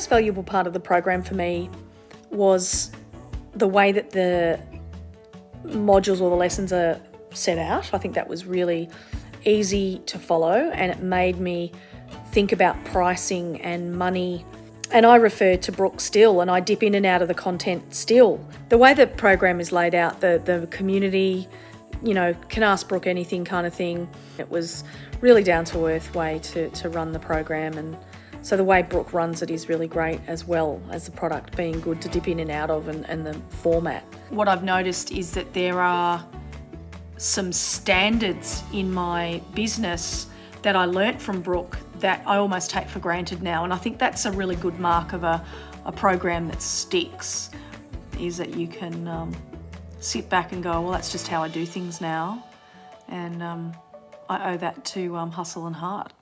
most valuable part of the program for me was the way that the modules or the lessons are set out. I think that was really easy to follow and it made me think about pricing and money. And I refer to Brooke still and I dip in and out of the content still. The way the program is laid out, the, the community, you know, can ask Brooke anything kind of thing. It was really down to earth way to, to run the program and so the way Brooke runs it is really great as well as the product being good to dip in and out of and, and the format. What I've noticed is that there are some standards in my business that I learnt from Brooke that I almost take for granted now. And I think that's a really good mark of a, a program that sticks, is that you can um, sit back and go, well, that's just how I do things now. And um, I owe that to um, Hustle and Heart.